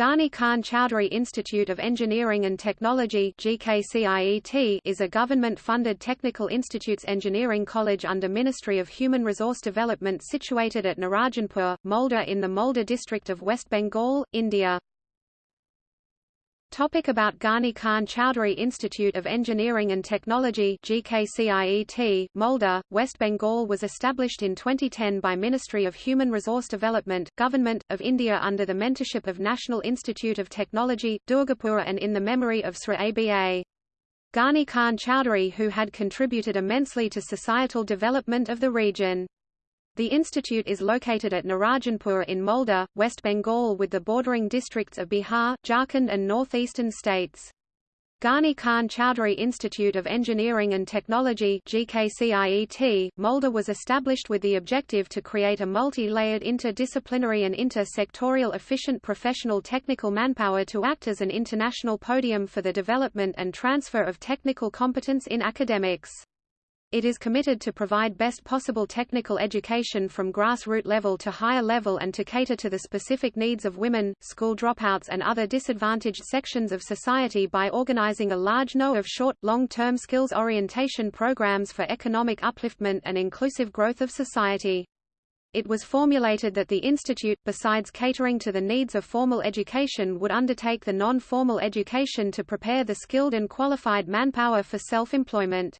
Ghani Khan Chowdhury Institute of Engineering and Technology is a government-funded technical institutes engineering college under Ministry of Human Resource Development situated at Narayanpur, Malda in the Malda district of West Bengal, India. Topic about Ghani Khan Chowdhury Institute of Engineering and Technology GKCIET, Malda, West Bengal was established in 2010 by Ministry of Human Resource Development, Government, of India under the mentorship of National Institute of Technology, Durgapur and in the memory of Sri ABA. Ghani Khan Chowdhury who had contributed immensely to societal development of the region. The institute is located at Narayanpur in Malda, West Bengal with the bordering districts of Bihar, Jharkhand and northeastern states. Ghani Khan Chowdhury Institute of Engineering and Technology GKCIET, Malda was established with the objective to create a multi-layered interdisciplinary and inter-sectorial efficient professional technical manpower to act as an international podium for the development and transfer of technical competence in academics. It is committed to provide best possible technical education from grassroots level to higher level and to cater to the specific needs of women, school dropouts and other disadvantaged sections of society by organizing a large no of short, long-term skills orientation programs for economic upliftment and inclusive growth of society. It was formulated that the institute, besides catering to the needs of formal education would undertake the non-formal education to prepare the skilled and qualified manpower for self-employment.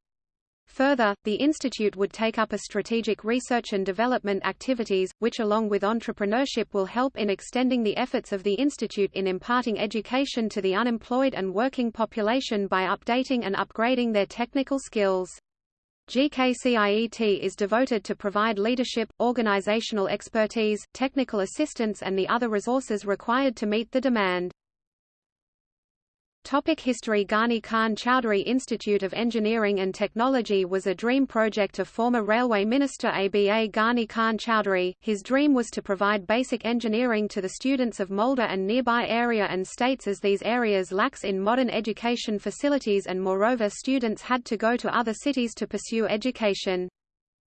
Further, the institute would take up a strategic research and development activities, which along with entrepreneurship will help in extending the efforts of the institute in imparting education to the unemployed and working population by updating and upgrading their technical skills. GKCIET is devoted to provide leadership, organizational expertise, technical assistance and the other resources required to meet the demand. Topic History Ghani Khan Chowdhury Institute of Engineering and Technology was a dream project of former Railway Minister ABA Ghani Khan Chowdhury. His dream was to provide basic engineering to the students of Malda and nearby area and states as these areas lacks in modern education facilities and moreover students had to go to other cities to pursue education.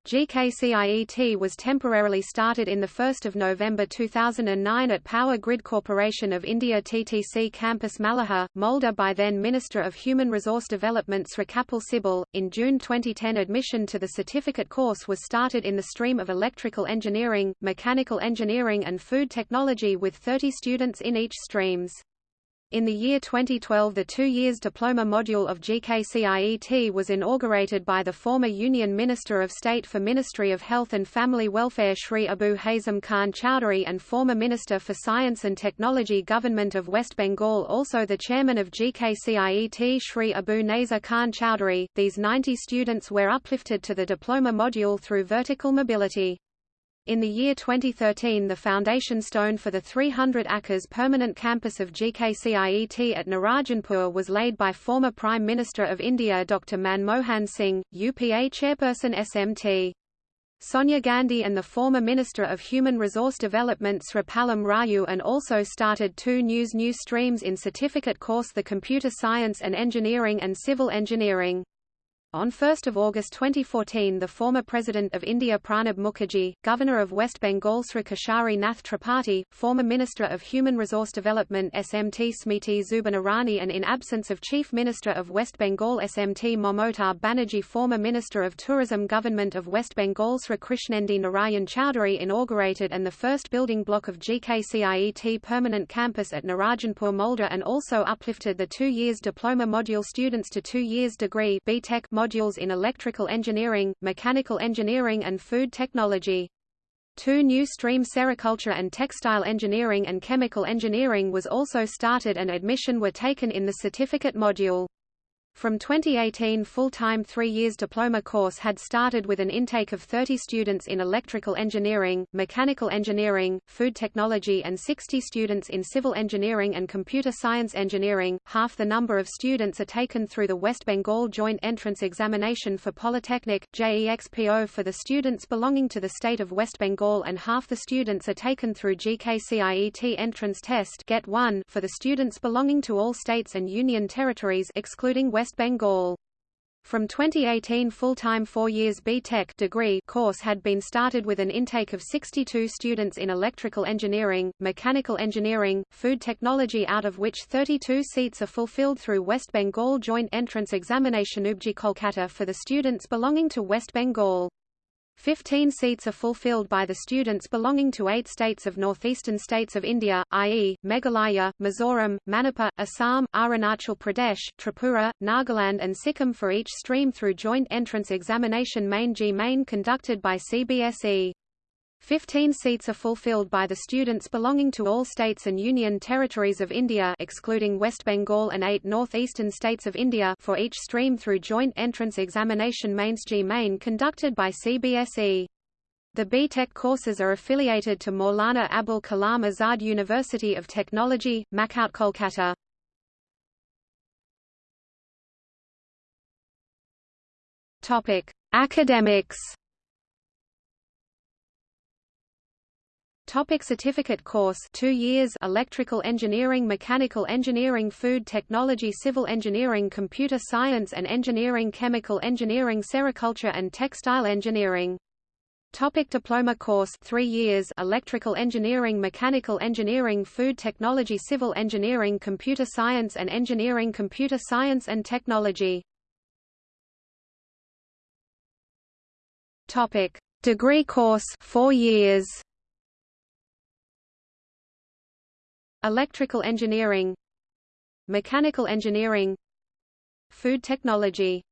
GKCIET was temporarily started in 1 November 2009 at Power Grid Corporation of India TTC Campus Malahar, Malda by then Minister of Human Resource Development Sri Kapil Sibal. In June 2010 admission to the certificate course was started in the stream of electrical engineering, mechanical engineering and food technology with 30 students in each streams. In the year 2012 the two years diploma module of GKCIET was inaugurated by the former Union Minister of State for Ministry of Health and Family Welfare Shri Abu Hasem Khan Chowdhury and former Minister for Science and Technology Government of West Bengal also the chairman of GKCIET Shri Abu Naser Khan Chowdhury. These 90 students were uplifted to the diploma module through vertical mobility. In the year 2013 the foundation stone for the 300 acres permanent campus of GKCIET at Narayanpur was laid by former Prime Minister of India Dr Manmohan Singh, UPA chairperson SMT. Sonia Gandhi and the former Minister of Human Resource Development Sri Pallam Raju and also started two news new streams in certificate course the Computer Science and Engineering and Civil Engineering. On 1 August 2014 the former President of India Pranab Mukherjee, Governor of West Bengal Sri Keshari Nath Tripathi, former Minister of Human Resource Development SMT Smriti Zubin and in absence of Chief Minister of West Bengal SMT Mamata Banerjee former Minister of Tourism Government of West Bengal Sri Krishnendu Narayan Chowdhury inaugurated and the first building block of GKCIET permanent campus at Narayanpur Malda and also uplifted the two years diploma module students to two years degree BTech modules in electrical engineering, mechanical engineering and food technology. Two new streams sericulture and textile engineering and chemical engineering was also started and admission were taken in the certificate module. From 2018 full-time three years diploma course had started with an intake of 30 students in electrical engineering, mechanical engineering, food technology and 60 students in civil engineering and computer science engineering. Half the number of students are taken through the West Bengal Joint Entrance Examination for Polytechnic, JEXPO for the students belonging to the state of West Bengal and half the students are taken through GKCIET Entrance Test Get 1 for the students belonging to all states and union territories excluding West West Bengal. From 2018 full-time four years B.Tech degree course had been started with an intake of 62 students in electrical engineering, mechanical engineering, food technology out of which 32 seats are fulfilled through West Bengal Joint Entrance Examination WBJEE Kolkata for the students belonging to West Bengal. Fifteen seats are fulfilled by the students belonging to eight states of northeastern states of India, i.e., Meghalaya, Mizoram, Manipur, Assam, Arunachal Pradesh, Tripura, Nagaland and Sikkim for each stream through joint entrance examination main JEE main conducted by CBSE. Fifteen seats are fulfilled by the students belonging to all states and union territories of India excluding West Bengal and eight northeastern states of India for each stream through joint entrance examination mains JEE main conducted by CBSE. The B.Tech courses are affiliated to Maulana Abul Kalam Azad University of Technology, Makaut Kolkata. Topic: Academics Topic certificate course. 2 years. Electrical Engineering Mechanical Engineering Food Technology Civil Engineering Computer Science and Engineering Chemical Engineering Sericulture and Textile Engineering. Topic diploma course. 3 years. Electrical Engineering Mechanical Engineering Food Technology Civil Engineering Computer Science and Engineering Computer Science and Technology. Topic. Degree course. 4 years Electrical engineering Mechanical engineering Food technology